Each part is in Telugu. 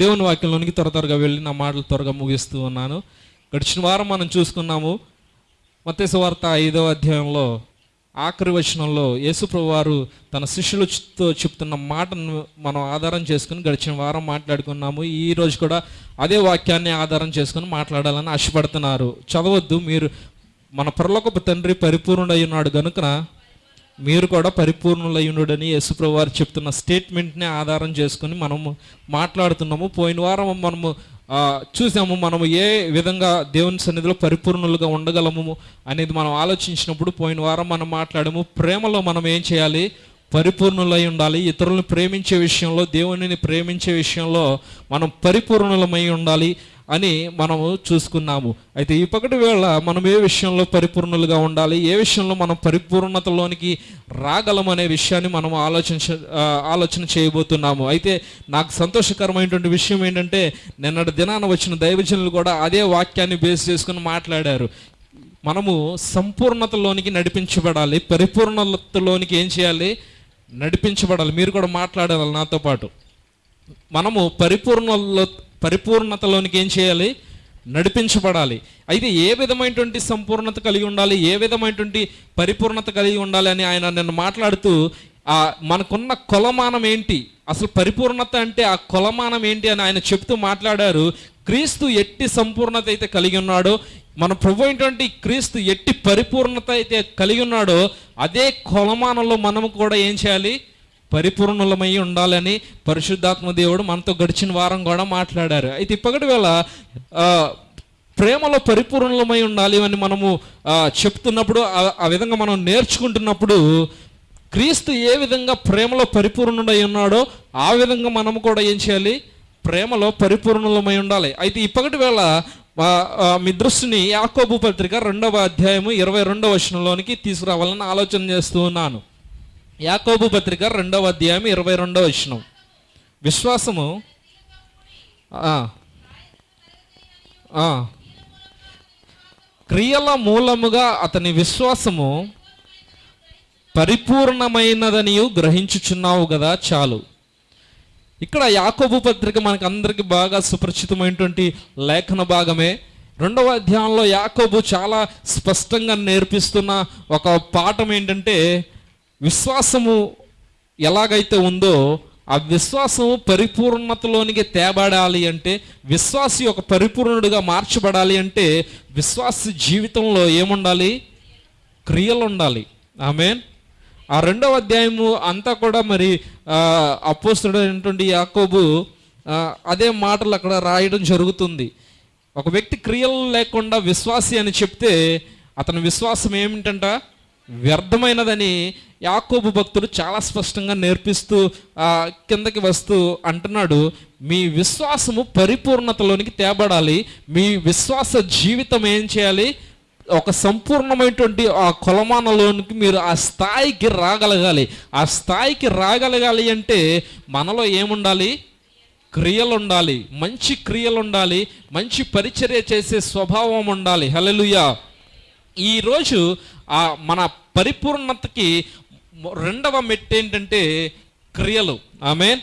దేవుని వాక్యంలోనికి త్వర త్వరగా వెళ్ళి నా మాటలు త్వరగా ముగిస్తూ ఉన్నాను. గడిచిన వారం మనం చూసుకున్నాము. మత్తేసు వార్త ఐదవ అధ్యాయంలో ఆఖరి వచనంలో యేసుప్రభు వారు తన శిష్యులతో చెప్తున్న మాటను మనం ఆధారం చేసుకుని గడిచిన వారం మాట్లాడుకున్నాము. ఈ రోజు కూడా అదే వాక్యాన్ని ఆధారం చేసుకుని మాట్లాడాలని ఆశపడుతున్నారు. చదవద్దు మీరు మన పరలోకపు తండ్రి పరిపూర్ణుడై ఉన్నాడు కనుక మీరు కూడా పరిపూర్ణులయ్యుడని యేసుప్రభు వారు చెప్తున్న స్టేట్మెంట్ని ఆధారం చేసుకుని మనము మాట్లాడుతున్నాము. పోయిన వారం మనము చూసాము మనము ఏ విధంగా దేవుని సన్నిధిలో పరిపూర్ణులుగా ఉండగలము అనేది మనం ఆలోచించినప్పుడు పోయిన వారం మనం మాట్లాడము. ప్రేమలో మనం ఏం చేయాలి? పరిపూర్ణులై ఉండాలి. ఇతరులను ప్రేమించే విషయంలో దేవునిని ప్రేమించే విషయంలో మనం పరిపూర్ణులమై ఉండాలి. అని మనము చూసుకున్నాము. అయితే ఈ పగటి వేళ మనం ఏ విషయంలో పరిపూర్ణులుగా ఉండాలి ఏ విషయంలో మనం పరిపూర్ణతలోనికి రాగలమనే విషయాన్ని మనం ఆలోచించ ఆలోచన చేయబోతున్నాము. అయితే నాకు సంతోషకరమైనటువంటి విషయం ఏంటంటే నిన్నటి దినాన వచ్చిన దైవజనులు కూడా అదే వాక్యాన్ని బేస్ చేసుకుని మాట్లాడారు. మనము సంపూర్ణతలోనికి నడిపించబడాలి పరిపూర్ణతలోనికి ఏం చేయాలి? నడిపించబడాలి. మీరు కూడా మాట్లాడాలి నాతో పాటు. మనము పరిపూర్ణలో పరిపూర్ణతలోనికి ఏం చేయాలి? నడిపించబడాలి. అయితే ఏ విధమైనటువంటి సంపూర్ణత కలిగి ఉండాలి? ఏ విధమైనటువంటి పరిపూర్ణత కలిగి ఉండాలి అని ఆయన నిన్న మాట్లాడుతూ ఆ మనకున్న కొలమానం ఏంటి? అసలు పరిపూర్ణత అంటే ఆ కొలమానం ఏంటి అని ఆయన చెప్తూ మాట్లాడారు. క్రీస్తు ఎట్టి సంపూర్ణత అయితే కలిగి ఉన్నాడో మన ప్రభు అయినటువంటి క్రీస్తు ఎట్టి పరిపూర్ణత అయితే కలిగి ఉన్నాడో అదే కొలమానంలో మనము కూడా ఏం చేయాలి? పరిపూర్ణులమై ఉండాలని పరిశుద్ధాత్మ దేవుడు మనతో గడిచిన వారం కూడా మాట్లాడారు. అయితే ఇప్పటి వేళ ప్రేమలో పరిపూర్ణులమై ఉండాలి అని మనము చెప్తున్నప్పుడు ఆ- విధంగా మనం నేర్చుకుంటున్నప్పుడు క్రీస్తు ఏ విధంగా ప్రేమలో పరిపూర్ణుడై ఉన్నాడో ఆ విధంగా మనము కూడా ఏం చేయాలి? ప్రేమలో పరిపూర్ణులమై ఉండాలి. అయితే ఇప్పటి వేళ మీ దృష్టిని యాకోబు పత్రిక రెండవ అధ్యాయము ఇరవై రెండవ వచనంలోనికి తీసుకురావాలని ఆలోచన చేస్తూ ఉన్నాను. యాకోబు పత్రిక రెండవ అధ్యాయం ఇరవై రెండవ వచనం. విశ్వాసము క్రియల మూలముగా అతని విశ్వాసము పరిపూర్ణమైనదని గ్రహించుచున్నావు కదా చాలు. ఇక్కడ యాకోబు పత్రిక మనకు అందరికి బాగా సుపరిచితమైనటువంటి లేఖన భాగమే. రెండవ అధ్యాయంలో యాకోబు చాలా స్పష్టంగా నేర్పిస్తున్న ఒక పాఠం ఏంటంటే విశ్వాసము ఎలాగైతే ఉందో ఆ విశ్వాసము పరిపూర్ణతలోనికి తేబడాలి అంటే విశ్వాసి ఒక పరిపూర్ణుడిగా మార్చబడాలి అంటే విశ్వాస జీవితంలో ఏముండాలి? క్రియలు ఉండాలి ఆమెన్. ఆ రెండవ అధ్యాయము అంతా కూడా మరి అపోస్తుడైనటువంటి యాకోబు అదే మాటలు అక్కడ రాయడం జరుగుతుంది. ఒక వ్యక్తి క్రియలు లేకుండా విశ్వాసి అని చెప్తే అతని విశ్వాసం ఏమిటంట? వ్యర్థమైనదని యాకోబు భక్తుడు చాలా స్పష్టంగా నేర్పిస్తూ కిందకి వస్తూ అంటున్నాడు మీ విశ్వాసము పరిపూర్ణతలోనికి తేబడాలి. మీ విశ్వాస జీవితం ఏం చేయాలి? ఒక సంపూర్ణమైనటువంటి ఆ కొలమానలోనికి మీరు ఆ స్థాయికి రాగలగాలి. ఆ స్థాయికి రాగలగాలి అంటే మనలో ఏముండాలి? క్రియలు ఉండాలి మంచి క్రియలు ఉండాలి మంచి పరిచర్య చేసే స్వభావం ఉండాలి. హలలుయా ఈరోజు మన పరిపూర్ణతకి రెండవ మెట్టు ఏంటంటే క్రియలు. ఆమె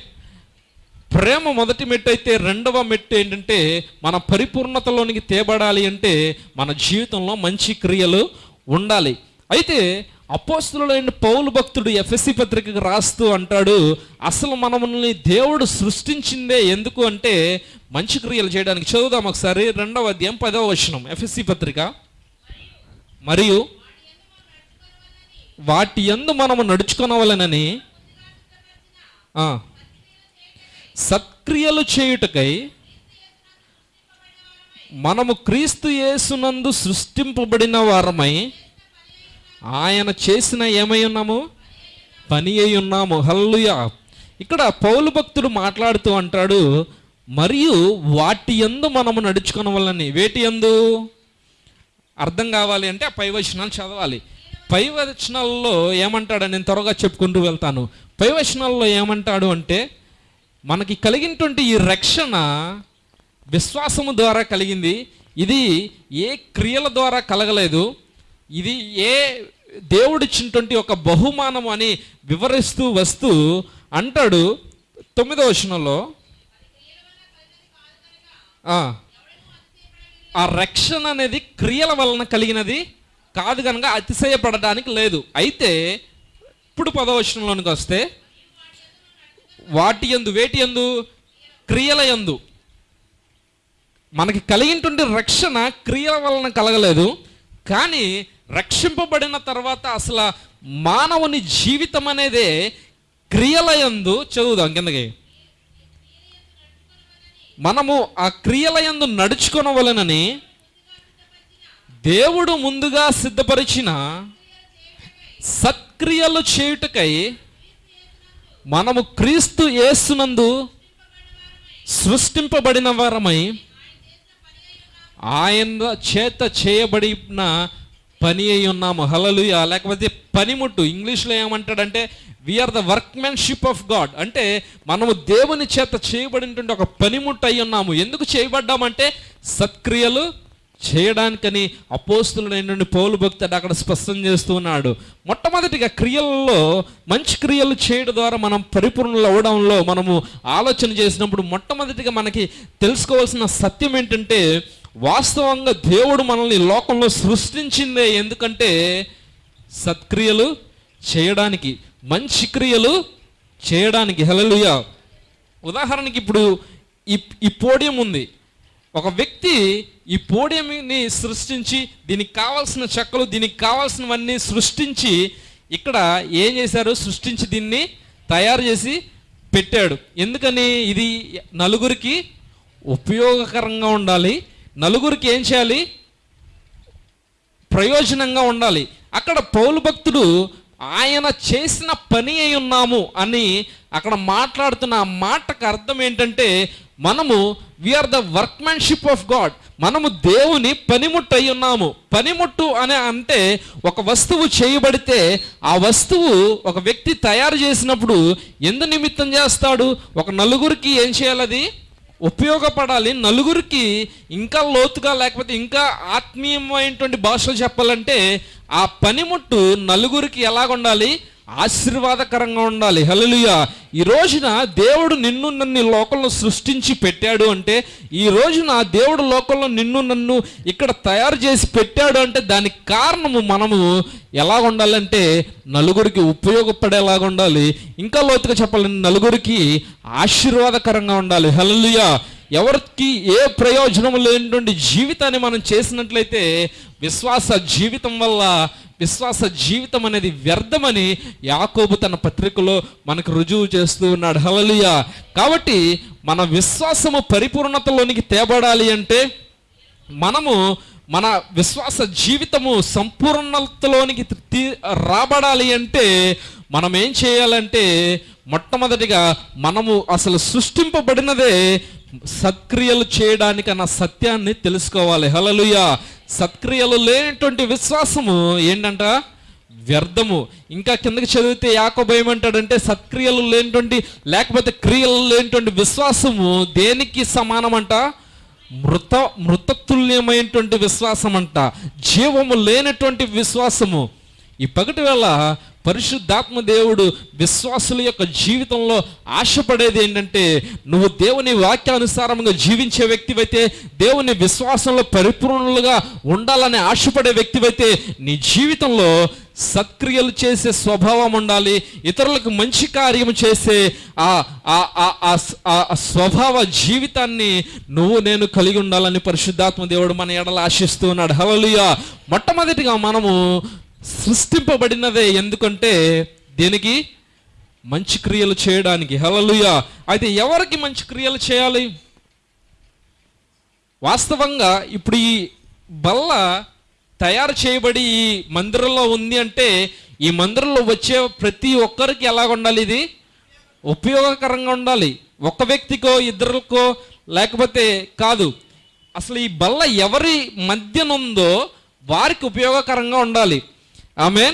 ప్రేమ మొదటి మెట్టు అయితే రెండవ మెట్టు ఏంటంటే మన పరిపూర్ణతలోనికి తేబడాలి అంటే మన జీవితంలో మంచి క్రియలు ఉండాలి. అయితే అపోస్తులైన పౌలు భక్తుడు ఎఫ్ఎస్సి పత్రికకు రాస్తూ అంటాడు అసలు మనల్ని దేవుడు సృష్టించిందే ఎందుకు అంటే మంచి క్రియలు చేయడానికి. చదువుదాం ఒకసారి రెండవ అధ్యాయం పదవ వచనం ఎఫ్ఎస్సి పత్రిక. మరియు వాటి ఎందు మనము నడుచుకునవలనని సత్క్రియలు చేయుటకై మనము క్రీస్తు యేసునందు సృష్టింపబడిన వారమై ఆయన చేసిన ఏమై ఉన్నాము? పని అయి ఉన్నాము. హల్లుయా ఇక్కడ పౌలు భక్తుడు మాట్లాడుతూ అంటాడు మరియు వాటి ఎందు మనము నడుచుకునవలని వేటి ఎందు అర్థం కావాలి అంటే ఆ పై వచనాలు చదవాలి. పై వచనాల్లో ఏమంటాడు? నేను త్వరగా చెప్పుకుంటూ వెళ్తాను. పై వచనాల్లో ఏమంటాడు అంటే మనకి కలిగినటువంటి ఈ రక్షణ విశ్వాసము ద్వారా కలిగింది. ఇది ఏ క్రియల ద్వారా కలగలేదు. ఇది ఏ దేవుడిచ్చినటువంటి ఒక బహుమానం అని వివరిస్తూ వస్తూ అంటాడు తొమ్మిదో వచనంలో. ఆ, రక్షణ అనేది క్రియల వలన కలిగినది కాదు కనుక అతిశయపడడానికి లేదు. అయితే ఇప్పుడు పదవచనంలోనికి వస్తే వాటి ఎందు వేటి ఎందు క్రియల ఎందు మనకి కలిగినటువంటి రక్షణ క్రియల వలన కలగలేదు. కానీ రక్షింపబడిన తర్వాత అసలు మానవుని జీవితం అనేదే క్రియల ఎందు చదువుదాం కిందకి. మనము ఆ క్రియలయందు నడుచుకొనవలనని దేవుడు ముందుగా సిద్ధపరిచిన సత్క్రియలు చేయుటకై మనము క్రీస్తు యేసునందు సృష్టింపబడిన వారమై ఆయన చేత చేయబడిన పని అయి ఉన్నాము. హలలుయ లేకపోతే పనిముట్టు ఇంగ్లీష్లో ఏమంటాడంటే we are the workmanship of God అంటే మనము దేవుని చేత చేయబడినటువంటి ఒక పనిముట్టు అయి ఉన్నాము. ఎందుకు చేయబడ్డామంటే సత్క్రియలు చేయడానికని అపోస్తులైనటువంటి పౌలు భక్తుడు అక్కడ స్పష్టం చేస్తూ ఉన్నాడు. మొట్టమొదటిగా క్రియల్లో మంచి క్రియలు చేయడం ద్వారా మనం పరిపూర్ణలు అవడంలో మనము ఆలోచన చేసినప్పుడు మొట్టమొదటిగా మనకి తెలుసుకోవాల్సిన సత్యం ఏంటంటే వాస్తవంగా దేవుడు మనల్ని లోకంలో సృష్టించిందే ఎందుకంటే సత్క్రియలు చేయడానికి మంచి క్రియలు చేయడానికి. హల్లెలూయా. ఉదాహరణకి ఇప్పుడు ఈ ఈ పోడియం ఉంది. ఒక వ్యక్తి ఈ పోడియంని సృష్టించి దీనికి కావాల్సిన చెక్కలు దీనికి కావాల్సినవన్నీ సృష్టించి ఇక్కడ ఏం చేశారు? సృష్టించి దీన్ని తయారు చేసి పెట్టాడు. ఎందుకని? ఇది నలుగురికి ఉపయోగకరంగా ఉండాలి. నలుగురికి ఏం చేయాలి? ప్రయోజనంగా ఉండాలి. అక్కడ పౌలు భక్తుడు ఆయన చేసిన పని అయి ఉన్నాము అని అక్కడ మాట్లాడుతున్న ఆ మాటకు అర్థం ఏంటంటే మనము we are the workmanship of God మనము దేవుని పనిముట్టు అయి ఉన్నాము. పనిముట్టు అని అంటే ఒక వస్తువు చేయబడితే ఆ వస్తువు ఒక వ్యక్తి తయారు చేసినప్పుడు ఎందు నిమిత్తం చేస్తాడు? ఒక నలుగురికి ఏం చేయాలి అది ఉపయోగపడాలి. నలుగురికి ఇంకా లోతుగా లేకపోతే ఇంకా ఆత్మీయమైనటువంటి భాషలు చెప్పాలంటే ఆ పనిముట్టు నలుగురికి ఎలాగుండాలి? ఆశీర్వాదకరంగా ఉండాలి. హలలుయ ఈ రోజున దేవుడు నిన్ను నన్ను లోకంలో సృష్టించి పెట్టాడు అంటే ఈ రోజున దేవుడు లోకంలో నిన్ను నన్ను ఇక్కడ తయారు చేసి పెట్టాడు అంటే దానికి కారణము మనము ఎలా ఉండాలంటే నలుగురికి ఉపయోగపడేలాగా ఉండాలి. ఇంకా లోతుగా చెప్పాలంటే నలుగురికి ఆశీర్వాదకరంగా ఉండాలి. హల్లెలూయా. ఎవరికి ఏ ప్రయోజనం లేనటువంటి జీవితాన్ని మనం చేసినట్లయితే విశ్వాస జీవితం వల్ల విశ్వాస జీవితం అనేది వ్యర్థమని యాకోబు తన పత్రికలో మనకు రుజువు చేస్తూ ఉన్నాడు. హలలుయ కాబట్టి మన విశ్వాసము పరిపూర్ణతలోనికి తేబడాలి అంటే మనము మన విశ్వాస జీవితము సంపూర్ణతలోనికి రాబడాలి అంటే మనం ఏం చేయాలంటే మొట్టమొదటిగా మనము అసలు సృష్టింపబడినదే సత్క్రియలు చేయడానికి అన్న సత్యాన్ని తెలుసుకోవాలి. హలలుయ సత్క్రియలు లేనటువంటి విశ్వాసము ఏంటంట? వ్యర్థము. ఇంకా కిందకి చదివితే యాకోబు ఏమంటాడంటే సత్క్రియలు లేనటువంటి లేకపోతే క్రియలు లేనటువంటి విశ్వాసము దేనికి సమానమంట? మృత మృతతుల్యమైనటువంటి విశ్వాసం అంట జీవము లేనటువంటి విశ్వాసము. ఈ పగటి వేళ పరిశుద్ధాత్మ దేవుడు విశ్వాసుల యొక్క జీవితంలో ఆశపడేది ఏంటంటే నువ్వు దేవుని వాక్యానుసారంగా జీవించే వ్యక్తివైతే దేవుని విశ్వాసంలో పరిపూర్ణులుగా ఉండాలని ఆశపడే వ్యక్తివైతే నీ జీవితంలో సత్క్రియలు చేసే స్వభావం ఉండాలి ఇతరులకు మంచి కార్యం చేసే ఆ ఆ- ఆ- ఆ ఆ- ఆ స్వభావ జీవితాన్ని నువ్వు నేను కలిగి ఉండాలని పరిశుద్ధాత్మ దేవుడు మన ఎడలు ఆశిస్తూ ఉన్నాడు. హలలుయ మొట్టమొదటిగా మనము సృష్టింపబడినదే ఎందుకంటే దేనికి? మంచి క్రియలు చేయడానికి. హలలుయా అయితే ఎవరికి మంచి క్రియలు చేయాలి? వాస్తవంగా ఇప్పుడు ఈ బల్ల తయారు చేయబడి ఈ మందిరంలో ఉంది అంటే ఈ మందిరంలో వచ్చే ప్రతి ఒక్కరికి ఎలాగ ఉండాలి ఇది? ఉపయోగకరంగా ఉండాలి. ఒక వ్యక్తికో ఇద్దరికో లేకపోతే కాదు. అసలు ఈ బల్ల ఎవరి మధ్యనుందో వారికి ఉపయోగకరంగా ఉండాలి. ఆమె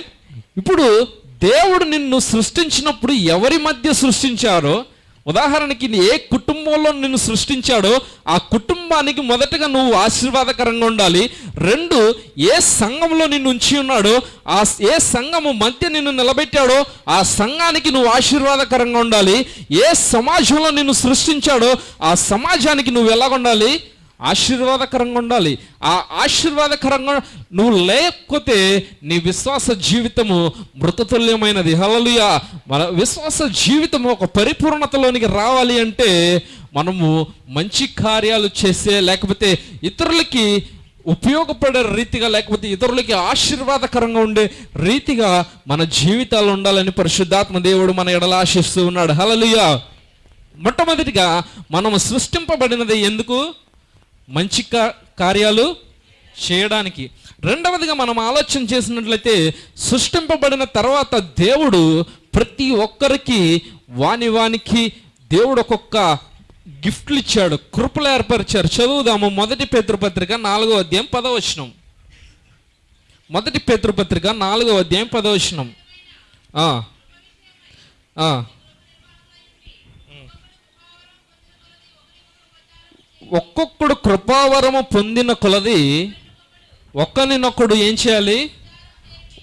ఇప్పుడు దేవుడు నిన్ను సృష్టించినప్పుడు ఎవరి మధ్య సృష్టించారో ఉదాహరణకి ఏ కుటుంబంలో నిన్ను సృష్టించాడో ఆ కుటుంబానికి మొదటగా నువ్వు ఆశీర్వాదకరంగా ఉండాలి. రెండు ఏ సంఘంలో నిన్ను ఉంచి ఉన్నాడో ఆ ఏ సంఘము మధ్య నిన్ను నిలబెట్టాడో ఆ సంఘానికి నువ్వు ఆశీర్వాదకరంగా ఉండాలి. ఏ సమాజంలో నిన్ను సృష్టించాడో ఆ సమాజానికి నువ్వు ఎలాగుండాలి? ఉండాలి ఆశీర్వాదకరంగా ఉండాలి. ఆ ఆశీర్వాదకరంగా నువ్వు లేకపోతే నీ విశ్వాస జీవితము మృతతుల్యమైనది. హలలుయ మన విశ్వాస జీవితం ఒక పరిపూర్ణతలోనికి రావాలి అంటే మనము మంచి కార్యాలు చేసే లేకపోతే ఇతరులకి ఉపయోగపడే రీతిగా లేకపోతే ఇతరులకి ఆశీర్వాదకరంగా ఉండే రీతిగా మన జీవితాలు ఉండాలని పరిశుద్ధాత్మ దేవుడు మన ఎడలా ఆశిస్తూ ఉన్నాడు. హలలుయ మొట్టమొదటిగా మనము సృష్టింపబడినది ఎందుకు? మంచి కా- కార్యాలు చేయడానికి. రెండవదిగా మనం ఆలోచన చేసినట్లయితే సృష్టింపబడిన తర్వాత దేవుడు ప్రతి ఒక్కరికి వాని వానికి దేవుడు ఒక్కొక్క గిఫ్ట్లు ఇచ్చాడు కృపలు ఏర్పరిచారు. చదువుదాము మొదటి పేతృపత్రిక నాలుగో అధ్యాయం పదవచనం మొదటి పేతృపత్రిక నాలుగో అధ్యాయం పదవచనం ఒక్కొక్కడు కృపావరము పొందిన కొలది ఒక్కనినొక్కడు ఏం చేయాలి?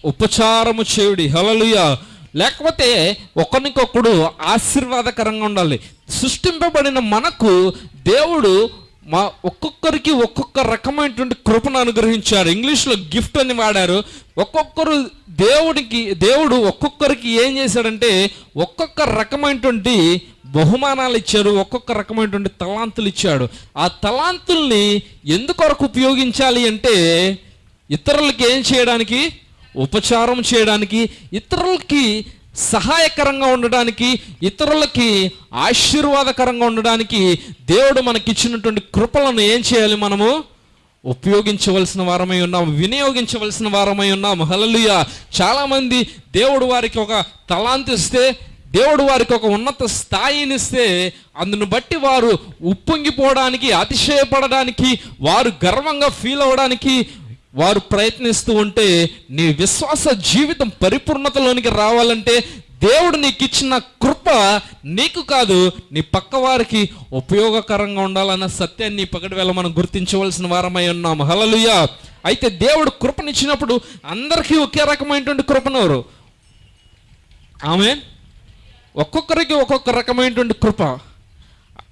ఉపచారము చేయుడి. హలలుయ లేకపోతే ఒకరికొకడు ఆశీర్వాదకరంగా ఉండాలి. సృష్టింపబడిన మనకు దేవుడు మా ఒక్కొక్కరికి ఒక్కొక్క రకమైనటువంటి కృపను అనుగ్రహించారు ఇంగ్లీష్లో గిఫ్ట్ అని వాడారు. ఒక్కొక్కరు దేవుడికి దేవుడు ఒక్కొక్కరికి ఏం చేశాడంటే ఒక్కొక్క రకమైనటువంటి బహుమానాలు ఇచ్చారు ఒక్కొక్క రకమైనటువంటి తలాంతులు ఇచ్చాడు. ఆ తలాంతుల్ని ఎందుకొరకు ఉపయోగించాలి అంటే ఇతరులకి ఏం చేయడానికి? ఉపచారం చేయడానికి ఇతరులకి సహాయకరంగా ఉండడానికి ఇతరులకి ఆశీర్వాదకరంగా ఉండడానికి దేవుడు మనకిచ్చినటువంటి కృపలను ఏం చేయాలి మనము? ఉపయోగించవలసిన వారమై ఉన్నాం వినియోగించవలసిన వారమై ఉన్నాం. హలలుయ చాలామంది దేవుడు వారికి ఒక తలాంతిస్తే దేవుడు వారికి ఒక ఉన్నత స్థాయిని ఇస్తే అందును బట్టి వారు ఉప్పొంగిపోవడానికి అతిశయపడడానికి వారు గర్వంగా ఫీల్ అవ్వడానికి వారు ప్రయత్నిస్తూ ఉంటే నీ విశ్వాస జీవితం పరిపూర్ణతలోనికి రావాలంటే దేవుడు నీకు ఇచ్చిన కృప నీకు కాదు నీ పక్క వారికి ఉపయోగకరంగా ఉండాలన్న సత్యాన్ని పగటి వేళ మనం గుర్తించవలసిన వారమై ఉన్నాం. హలలుయ అయితే దేవుడు కృపనిచ్చినప్పుడు అందరికీ ఒకే రకమైనటువంటి కృపనవరు ఆమె ఒక్కొక్కరికి ఒక్కొక్క రకమైనటువంటి కృప.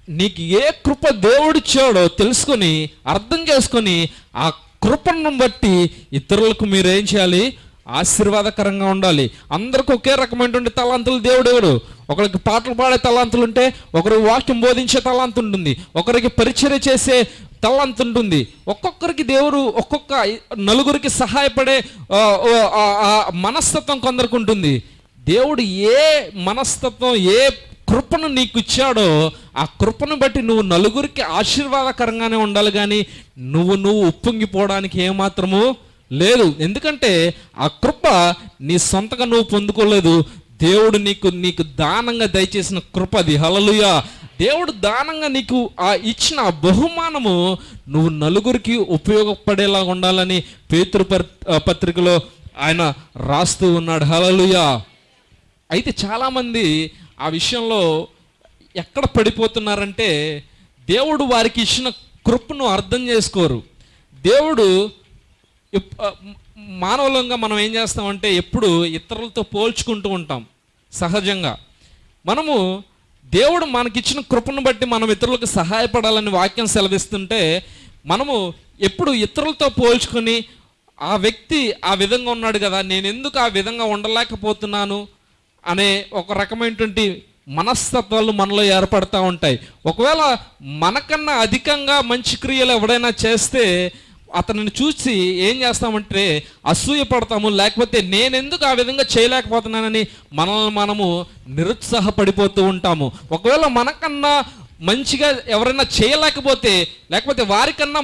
నీకు ఏ కృప దేవుడిచ్చాడో తెలుసుకొని అర్థం చేసుకొని ఆ కృపను బట్టి ఇతరులకు మీరు ఏం చేయాలి? ఆశీర్వాదకరంగా ఉండాలి. అందరికి ఒకే రకమైనటువంటి తలాంతులు దేవుడు ఎవడు ఒకరికి పాటలు పాడే తలాంతులు ఉంటే ఒకరికి వాక్యం బోధించే తలాంతు ఉంటుంది. ఒకరికి పరిచర్య చేసే తలాంతు ఉంటుంది. ఒక్కొక్కరికి దేవుడు ఒక్కొక్క నలుగురికి సహాయపడే మనస్తత్వం కొందరికి ఉంటుంది. దేవుడు ఏ మనస్తత్వం ఏ కృపను నీకు ఇచ్చాడో ఆ కృపను బట్టి నువ్వు నలుగురికి ఆశీర్వాదకరంగానే ఉండాలి కానీ నువ్వు నువ్వు ఉప్పొంగిపోవడానికి ఏమాత్రము లేదు. ఎందుకంటే ఆ కృప నీ సొంతగా నువ్వు పొందుకోలేదు. దేవుడు నీకు నీకు దానంగా దయచేసిన కృప అది. హలలుయ దేవుడు దానంగా నీకు ఆ ఇచ్చిన బహుమానము నువ్వు నలుగురికి ఉపయోగపడేలా ఉండాలని పేతృ పత్రికలో ఆయన రాస్తూ ఉన్నాడు. హలలుయా అయితే చాలామంది ఆ విషయంలో ఎక్కడ పడిపోతున్నారంటే దేవుడు వారికి ఇచ్చిన కృపను అర్థం చేసుకోరు. దేవుడు మానవులంగా మనం ఏం చేస్తామంటే ఎప్పుడు ఇతరులతో పోల్చుకుంటూ ఉంటాం సహజంగా. మనము దేవుడు మనకిచ్చిన కృపను బట్టి మనం ఇతరులకు సహాయపడాలని వాక్యం సెలవిస్తుంటే మనము ఎప్పుడు ఇతరులతో పోల్చుకొని ఆ వ్యక్తి ఆ విధంగా ఉన్నాడు కదా నేను ఎందుకు ఆ విధంగా ఉండలేకపోతున్నాను అనే ఒక రకమైనటువంటి మనస్తత్వాలు మనలో ఏర్పడతా ఉంటాయి. ఒకవేళ మనకన్నా అధికంగా మంచి క్రియలు ఎవడైనా చేస్తే అతనిని చూసి ఏం చేస్తామంటే అసూయ పడతాము లేకపోతే నేనెందుకు ఆ విధంగా చేయలేకపోతున్నానని మనల్ని మనము నిరుత్సాహపడిపోతూ ఉంటాము. ఒకవేళ మనకన్నా మంచిగా ఎవరైనా చేయలేకపోతే లేకపోతే వారికన్నా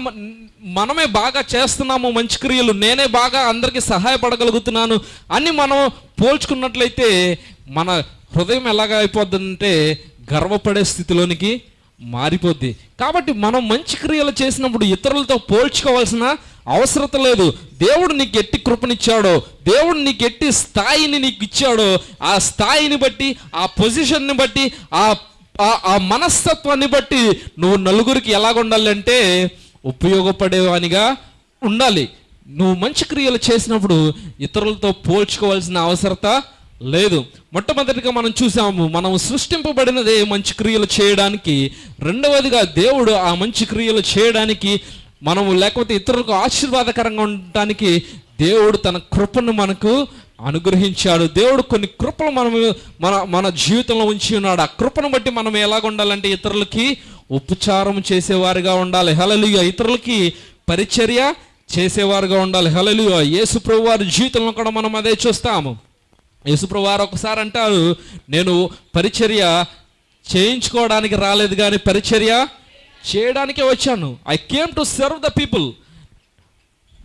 మనమే బాగా చేస్తున్నాము మంచి క్రియలు నేనే బాగా అందరికీ సహాయపడగలుగుతున్నాను అని మనం పోల్చుకున్నట్లయితే మన హృదయం ఎలాగ అయిపోద్దంటే గర్వపడే స్థితిలోనికి మారిపోద్ది. కాబట్టి మనం మంచి క్రియలు చేసినప్పుడు ఇతరులతో పోల్చుకోవాల్సిన అవసరత లేదు. దేవుడు నీకు ఎట్టి కృపనిచ్చాడో దేవుడు నీకు ఎట్టి స్థాయిని నీకు ఇచ్చాడో ఆ స్థాయిని బట్టి ఆ పొజిషన్ని బట్టి ఆ ఆ- మనస్తత్వాన్ని బట్టి నువ్వు నలుగురికి ఎలాగ ఉండాలి అంటే ఉపయోగపడేవానిగా ఉండాలి. నువ్వు మంచి క్రియలు చేసినప్పుడు ఇతరులతో పోల్చుకోవాల్సిన అవసరత లేదు. మొట్టమొదటిగా మనం చూసాము మనం సృష్టింపబడినదే మంచి క్రియలు చేయడానికి. రెండవదిగా దేవుడు ఆ మంచి క్రియలు చేయడానికి మనము లేకపోతే ఇతరులకు ఆశీర్వాదకరంగా ఉండటానికి దేవుడు తన కృపను మనకు అనుగ్రహించాడు. దేవుడు కొన్ని కృపలు మనం మన మన జీవితంలో ఉంచి ఉన్నాడు. ఆ కృపను బట్టి మనం ఎలాగ ఉండాలంటే ఇతరులకి ఉపచారం చేసేవారుగా ఉండాలి. హలలుగా ఇతరులకి పరిచర్య చేసేవారుగా ఉండాలి. హలలుగా యేసుప్రభు వారి జీవితంలో కూడా మనం అదే చూస్తాము. యేసుప్రభు వారు ఒకసారి అంటారు నేను పరిచర్య చేయించుకోవడానికి రాలేదు కానీ పరిచర్య చేయడానికే వచ్చాను. I came to serve the people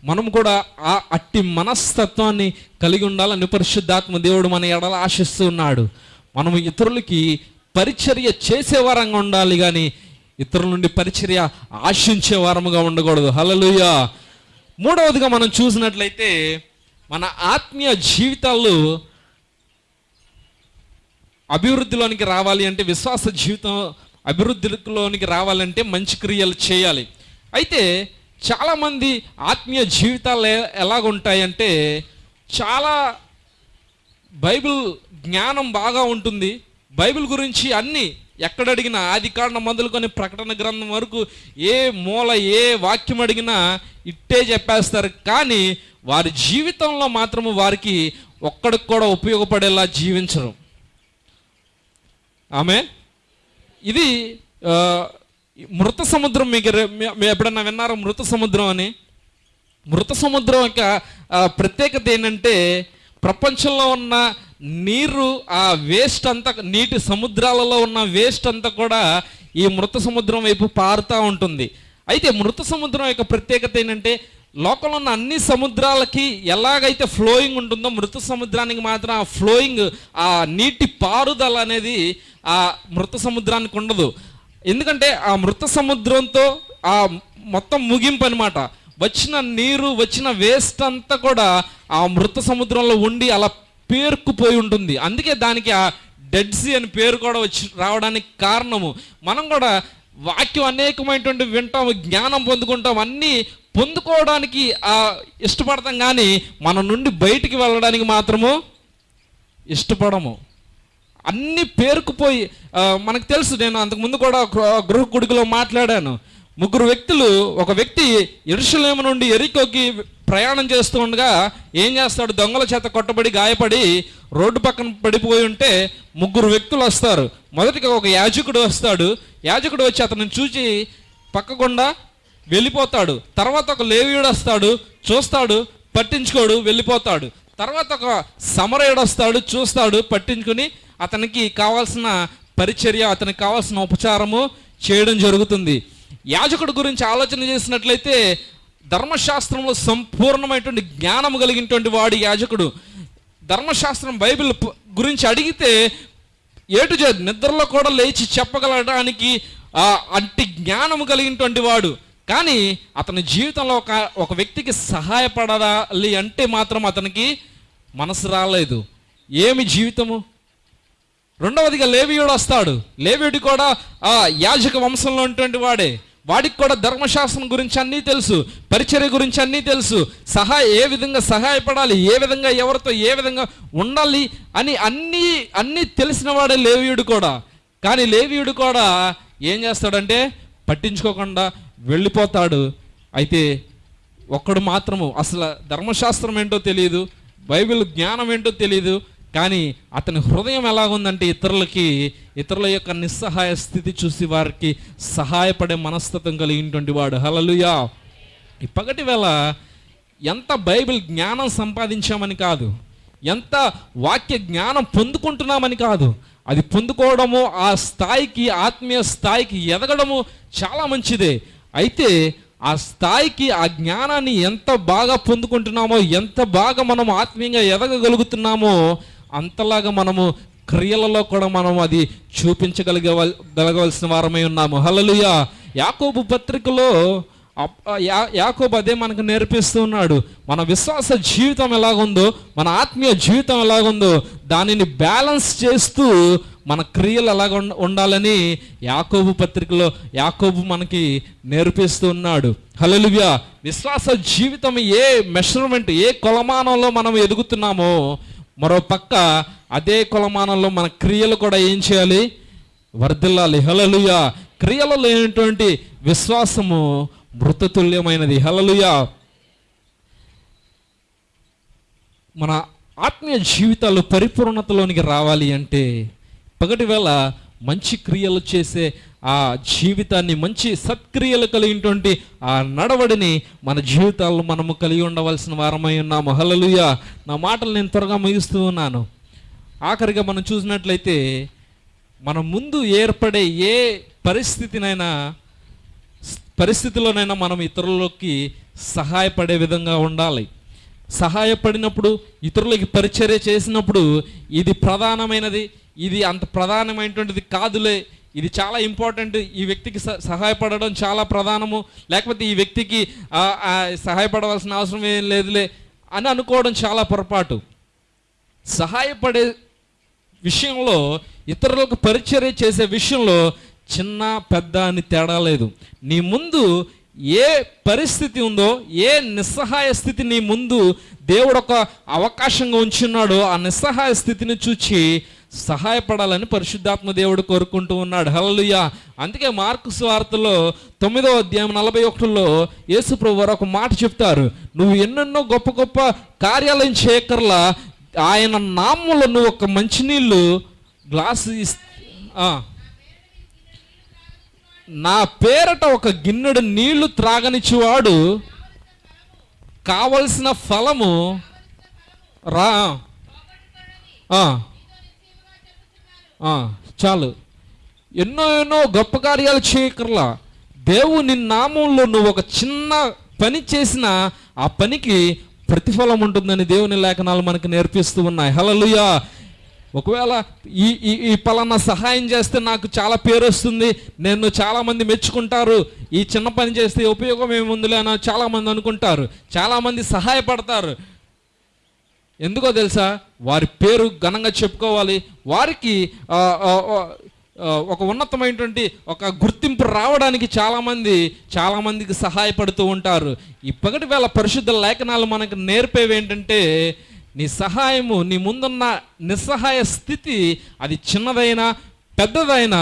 మనం కూడా ఆ అట్టి మనస్తత్వాన్ని కలిగి ఉండాలని పరిశుద్ధాత్మ దేవుడు మన ఎడల ఆశిస్తూ ఉన్నాడు. మనం ఇతరులకి పరిచర్య చేసేవారంగా ఉండాలి కానీ ఇతరుల నుండి పరిచర్య ఆశించే వారముగా ఉండకూడదు. హలలుయ మూడవదిగా మనం చూసినట్లయితే మన ఆత్మీయ జీవితాల్లో అభివృద్ధిలోనికి రావాలి అంటే విశ్వాస జీవితం అభివృద్ధిలోనికి రావాలంటే మంచి క్రియలు చేయాలి. అయితే చాలామంది ఆత్మీయ జీవితాలు ఎలాగుంటాయంటే చాలా బైబిల్ జ్ఞానం బాగా ఉంటుంది. బైబిల్ గురించి అన్నీ ఎక్కడ అడిగినా ఆది కారణం మొదలుకొని ప్రకటన గ్రంథం వరకు ఏ మూల ఏ వాక్యం అడిగినా ఇట్టే చెప్పేస్తారు. కానీ వారి జీవితంలో మాత్రము వారికి ఒక్కడికి కూడా ఉపయోగపడేలా జీవించరు. ఆమె ఇది మృత సముద్రం మీకు ఎప్పుడన్నా విన్నారా మృత సముద్రం అని? మృత సముద్రం యొక్క ప్రత్యేకత ఏంటంటే ప్రపంచంలో ఉన్న నీరు ఆ వేస్ట్ అంతా నీటి సముద్రాలలో ఉన్న వేస్ట్ అంతా కూడా ఈ మృత సముద్రం వైపు పారుతూ ఉంటుంది. అయితే మృత సముద్రం యొక్క ప్రత్యేకత ఏంటంటే లోకంలో ఉన్న అన్ని సముద్రాలకి ఎలాగైతే ఫ్లోయింగ్ ఉంటుందో మృత సముద్రానికి మాత్రం ఆ ఫ్లోయింగ్ ఆ నీటి పారుదల అనేది ఆ మృత సముద్రానికి ఉండదు. ఎందుకంటే ఆ మృత సముద్రంతో ఆ మొత్తం ముగింపు అనమాట వచ్చిన నీరు వచ్చిన వేస్ట్ అంతా కూడా ఆ మృత సముద్రంలో ఉండి అలా పేరుకుపోయి ఉంటుంది. అందుకే దానికి ఆ డెడ్ సీ అని పేరు కూడా వచ్చి రావడానికి కారణము. మనం కూడా వాక్యం అనేకమైనటువంటి వింటాము జ్ఞానం పొందుకుంటాం అన్నీ పొందుకోవడానికి ఆ ఇష్టపడతాం కానీ మన నుండి బయటికి వెళ్ళడానికి మాత్రము ఇష్టపడము. అన్ని పేరుకుపోయి మనకు తెలుసు నేను అంతకుముందు కూడా గృహ- గృహ మాట్లాడాను. ముగ్గురు వ్యక్తులు ఒక వ్యక్తి ఎరుషలేము నుండి ఎరికోకి ప్రయాణం చేస్తూ ఉండగా ఏం చేస్తాడు? దొంగల చేత కొట్టబడి గాయపడి రోడ్డు పక్కన పడిపోయి ఉంటే ముగ్గురు వ్యక్తులు వస్తారు. మొదటిగా ఒక యాజకుడు వస్తాడు. యాజకుడు వచ్చి అతను చూచి పక్కకుండా వెళ్ళిపోతాడు. తర్వాత ఒక లేవీయుడు వస్తాడు చూస్తాడు పట్టించుకోడు వెళ్ళిపోతాడు. తర్వాత ఒక సమరయుడు వస్తాడు చూస్తాడు పట్టించుకుని అతనికి కావాల్సిన పరిచర్య అతనికి కావాల్సిన ఉపచారము చేయడం జరుగుతుంది. యాజకుడు గురించి ఆలోచన చేసినట్లయితే ధర్మశాస్త్రంలో సంపూర్ణమైనటువంటి జ్ఞానం కలిగినటువంటి వాడు యాజకుడు. ధర్మశాస్త్రం బైబిల్ గురించి అడిగితే ఏటు జెడ్ నిద్రలో కూడా లేచి చెప్పగలడానికి ఆ అట్టి జ్ఞానం కలిగినటువంటి వాడు. కానీ అతని జీవితంలో ఒక ఒక వ్యక్తికి సహాయపడాలి అంటే మాత్రం అతనికి మనసు రాలేదు. ఏమి జీవితము? రెండవదిగా లేవియుడు వస్తాడు. లేవియుడు కూడా ఆ యాజక వంశంలో ఉన్నటువంటి వాడే. వాడికి కూడా ధర్మశాస్త్రం గురించి అన్నీ తెలుసు. పరిచర్య గురించి అన్నీ తెలుసు. సహాయ ఏ విధంగా సహాయపడాలి ఏ విధంగా ఎవరితో ఏ విధంగా ఉండాలి అని అన్నీ అన్నీ తెలిసిన వాడే లేవియుడు కూడా. కానీ లేవియుడు కూడా ఏం చేస్తాడంటే పట్టించుకోకుండా వెళ్ళిపోతాడు. అయితే ఒక్కడు మాత్రము అసలు ధర్మశాస్త్రం ఏంటో తెలియదు బైబిల్ జ్ఞానం ఏంటో తెలియదు కానీ అతని హృదయం ఎలాగుందంటే ఇతరులకి ఇతరుల యొక్క నిస్సహాయ స్థితి చూసి వారికి సహాయపడే మనస్తత్వం కలిగినటువంటి వాడు. హలలుయా ఈ పగటి వేళ ఎంత బైబిల్ జ్ఞానం సంపాదించామని కాదు ఎంత వాక్య జ్ఞానం పొందుకుంటున్నామని కాదు అది పొందుకోవడము ఆ స్థాయికి ఆత్మీయ స్థాయికి ఎదగడము చాలా మంచిదే. అయితే ఆ స్థాయికి ఆ జ్ఞానాన్ని ఎంత బాగా పొందుకుంటున్నామో ఎంత బాగా మనం ఆత్మీయంగా ఎదగగలుగుతున్నామో అంతలాగా మనము క్రియలలో కూడా మనం అది చూపించగలిగే గలగవలసిన వారమై ఉన్నాము. హలలుయ యాకోబు పత్రికలో అప్- యా యాకోబు అదే మనకు నేర్పిస్తూ ఉన్నాడు. మన విశ్వాస జీవితం ఎలాగుందో మన ఆత్మీయ జీవితం ఎలాగుందో దానిని బ్యాలెన్స్ చేస్తూ మన క్రియలు ఎలాగ ఉండాలని యాకోబు పత్రికలో యాకోబు మనకి నేర్పిస్తూ ఉన్నాడు. హలలుగా విశ్వాస జీవితం ఏ మెషర్మెంట్ ఏ కొలమానంలో మనం ఎదుగుతున్నామో మరోపక్క అదే కొలమానంలో మన క్రియలు కూడా ఏం చేయాలి? వర్ధిల్లాలి. హలలుయ క్రియలో లేనటువంటి విశ్వాసము మృతతుల్యమైనది. హలలుయ మన ఆత్మీయ జీవితాలు పరిపూర్ణతలోనికి రావాలి అంటే పగటి వేళ మంచి క్రియలు చేసే ఆ జీవితాన్ని మంచి సత్క్రియలు కలిగినటువంటి ఆ నడవడిని మన జీవితాల్లో మనము కలిగి ఉండవలసిన వారమై ఉన్నాము హలలుయ నా మాటలు నేను త్వరగా ముగిస్తూ ఉన్నాను. ఆఖరిగా మనం చూసినట్లయితే మన ముందు ఏర్పడే ఏ పరిస్థితినైనా పరిస్థితిలోనైనా మనం ఇతరులకి సహాయపడే విధంగా ఉండాలి. సహాయపడినప్పుడు ఇతరులకి పరిచర్య చేసినప్పుడు ఇది ప్రధానమైనది. ఇది అంత ప్రధానమైనటువంటిది కాదులే. ఇది చాలా ఇంపార్టెంట్. ఈ వ్యక్తికి స- సహాయపడడం చాలా ప్రధానము. లేకపోతే ఈ వ్యక్తికి సహాయపడవలసిన అవసరం ఏం లేదులే అని అనుకోవడం చాలా పొరపాటు. సహాయపడే విషయంలో ఇతరులకు పరిచర్య చేసే విషయంలో చిన్న పెద్ద అని తేడా లేదు. నీ ముందు ఏ పరిస్థితి ఉందో ఏ నిస్సహాయ స్థితి నీ ముందు దేవుడు ఒక అవకాశంగా ఉంచున్నాడో ఆ నిస్సహాయ స్థితిని చూచి సహాయపడాలని పరిశుద్ధాత్మ దేవుడు కోరుకుంటూ ఉన్నాడు. హల్లెలూయ. అందుకే మార్కు స్వార్థలో తొమ్మిదో అధ్యాయం నలభై ఒకటిలో యేసుప్రభు వారు ఒక మాట చెప్తారు. నువ్వు ఎన్నెన్నో గొప్ప గొప్ప కార్యాలయం చేయకర్లా ఆయన నామంలో నువ్వు ఒక మంచినీళ్ళు గ్లాసు ఇస్ నా పేరట ఒక గిన్నెడు నీళ్ళు త్రాగనిచ్చేవాడు. కావలసిన ఫలము రా. చాలు. ఎన్నో ఎన్నో గొప్ప కార్యాలు చేయకర్లా. దేవుని నామంలో నువ్వు ఒక చిన్న పని చేసిన ఆ పనికి ప్రతిఫలం ఉంటుందని దేవుని లేఖనాలు మనకు నేర్పిస్తూ ఉన్నాయి. హలలుయా ఒకవేళ ఈ ఈ ఈ పలానా సహాయం చేస్తే నాకు చాలా పేరు వస్తుంది. నేను చాలామంది మెచ్చుకుంటారు. ఈ చిన్న పని చేస్తే ఉపయోగం ఏముందిలే అని చాలామంది అనుకుంటారు. చాలామంది సహాయపడతారు. ఎందుకో తెలుసా? వారి పేరు ఘనంగా చెప్పుకోవాలి. వారికి ఒక ఉన్నతమైనటువంటి ఒక గుర్తింపు రావడానికి చాలామంది చాలామందికి సహాయపడుతూ ఉంటారు. ఈ పగటి వేళ పరిశుద్ధ లేఖనాలు మనకు నేర్పేవి ఏంటంటే నీ సహాయము నీ ముందున్న నిస్సహాయ స్థితి అది చిన్నదైనా పెద్దదైనా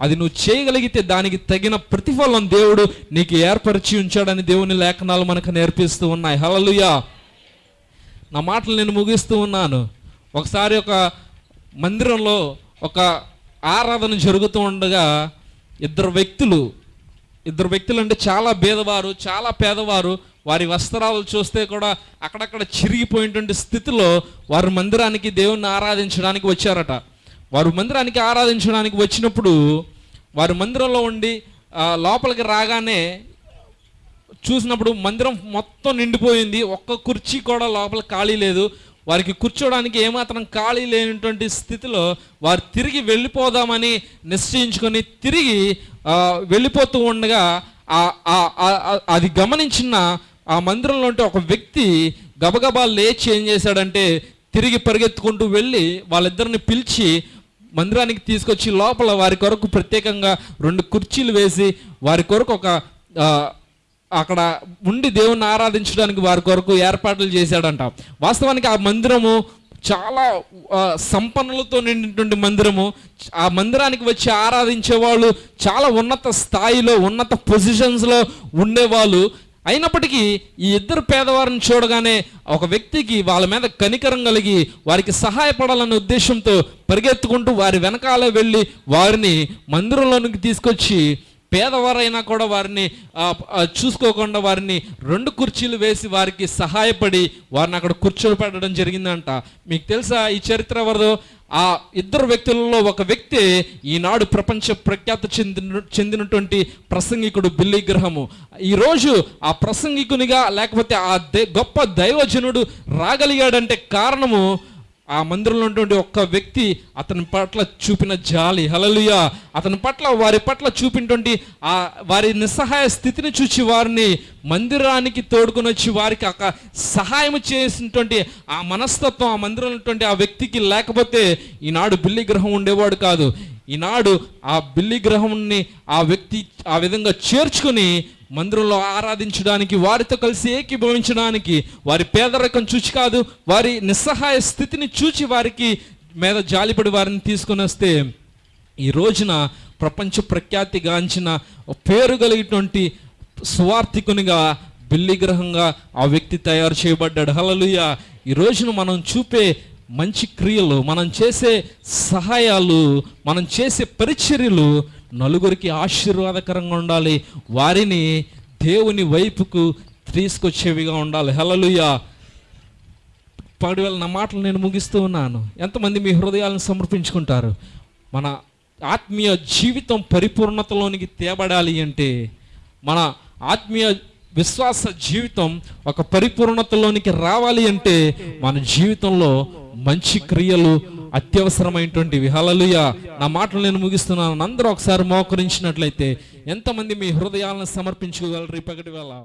అది నువ్వు చేయగలిగితే దానికి తగిన ప్రతిఫలం దేవుడు నీకు ఏర్పరిచి ఉంచాడని దేవుని లేఖనాలు మనకు నేర్పిస్తూ ఉన్నాయి. హలలుయా నా మాటలు నేను ముగిస్తూ ఉన్నాను. ఒకసారి ఒక మందిరంలో ఒక ఆరాధన జరుగుతూ ఉండగా ఇద్దరు వ్యక్తులు ఇద్దరు వ్యక్తులు అంటే చాలా బేదవారు చాలా పేదవారు వారి వస్త్రాలు చూస్తే కూడా అక్కడక్కడ చిరిగిపోయినటువంటి స్థితిలో వారు మందిరానికి దేవుణ్ణి ఆరాధించడానికి వచ్చారట. వారు మందిరానికి ఆరాధించడానికి వచ్చినప్పుడు వారు మందిరంలో ఉండి లోపలికి రాగానే చూసినప్పుడు మందిరం మొత్తం నిండిపోయింది. ఒక్క కుర్చీ కూడా లోపల ఖాళీ లేదు. వారికి కూర్చోవడానికి ఏమాత్రం ఖాళీ లేనటువంటి స్థితిలో వారు తిరిగి వెళ్ళిపోదామని నిశ్చయించుకొని తిరిగి వెళ్ళిపోతూ ఉండగా అది గమనించిన ఆ మందిరంలో ఉంటే ఒక వ్యక్తి గబగబా లేచి ఏం చేశాడంటే తిరిగి పరిగెత్తుకుంటూ వెళ్ళి వాళ్ళిద్దరిని పిలిచి మందిరానికి తీసుకొచ్చి లోపల వారి కొరకు ప్రత్యేకంగా రెండు కుర్చీలు వేసి వారి కొరకు ఒక అక్కడ ఉండి దేవుణ్ణి ఆరాధించడానికి వారి కొరకు ఏర్పాట్లు చేశాడంట. వాస్తవానికి ఆ మందిరము చాలా సంపన్నులతో నిండినటువంటి మందిరము. ఆ మందిరానికి వచ్చి ఆరాధించే వాళ్ళు చాలా ఉన్నత స్థాయిలో ఉన్నత పొజిషన్స్లో ఉండేవాళ్ళు. అయినప్పటికీ ఈ ఇద్దరు పేదవారిని చూడగానే ఒక వ్యక్తికి వాళ్ళ మీద కనికరం కలిగి వారికి సహాయపడాలనే ఉద్దేశంతో పరిగెత్తుకుంటూ వారి వెనకాలే వెళ్ళి వారిని మందిరంలోనికి తీసుకొచ్చి పేదవారైనా కూడా వారిని చూసుకోకుండా వారిని రెండు కుర్చీలు వేసి వారికి సహాయపడి వారిని అక్కడ కూర్చోబెట్టడం జరిగిందంట. మీకు తెలుసా ఈ చరిత్ర ఎవరు ఆ ఇద్దరు వ్యక్తులలో ఒక వ్యక్తి ఈనాడు ప్రపంచ ప్రఖ్యాత చెందిన చెందినటువంటి ప్రసంగికుడు బిల్లి గ్రహము. ఈరోజు ఆ ప్రసంగికునిగా లేకపోతే ఆ దే- గొప్ప దైవజనుడు రాగలిగాడంటే కారణము ఆ మందిరంలో ఉన్నటువంటి ఒక్క వ్యక్తి అతని పట్ల చూపిన జాలి హలలుయ అతని పట్ల వారి పట్ల చూపినటువంటి ఆ వారి నిస్సహాయ స్థితిని చూసి వారిని మందిరానికి తోడుకొని వచ్చి వారికి ఒక సహాయం చేసినటువంటి ఆ మనస్తత్వం ఆ మందిరంలో ఉన్నటువంటి ఆ వ్యక్తికి లేకపోతే ఈనాడు బిల్లి గ్రహం ఉండేవాడు కాదు. ఈనాడు ఆ బిల్లి గ్రహంని ఆ వ్యక్తి ఆ విధంగా చేర్చుకుని మందిరంలో ఆరాధించడానికి వారితో కలిసి ఏకీభవించడానికి వారి పేదరికం చూచి కాదు వారి నిస్సహాయ స్థితిని చూచి వారికి మీద జాలిపడి వారిని తీసుకొని వస్తే ఈ రోజున ప్రపంచ ప్రఖ్యాతిగాంచిన పేరు కలిగినటువంటి స్వార్థికునిగా బిల్లి గ్రహంగా ఆ వ్యక్తి తయారు చేయబడ్డాడు. హలలుయ ఈ రోజున మనం చూపే మంచి క్రియలు మనం చేసే సహాయాలు మనం చేసే పరిచర్యలు నలుగురికి ఆశీర్వాదకరంగా ఉండాలి. వారిని దేవుని వైపుకు తీసుకొచ్చేవిగా ఉండాలి. హలలుయ పడివేళ నా మాటలు నేను ముగిస్తూ ఉన్నాను. ఎంతమంది మీ హృదయాలను సమర్పించుకుంటారు? మన ఆత్మీయ జీవితం పరిపూర్ణతలోనికి తేబడాలి అంటే మన ఆత్మీయ విశ్వాస జీవితం ఒక పరిపూర్ణతలోనికి రావాలి అంటే మన జీవితంలో మంచి క్రియలు అత్యవసరమైనటువంటి హలలుయ నా మాటలు నేను ముగిస్తున్నాను. అందరూ ఒకసారి మోకరించినట్లయితే ఎంతమంది మీ హృదయాలను సమర్పించుకోగలరు ఈ పగటి వేళ?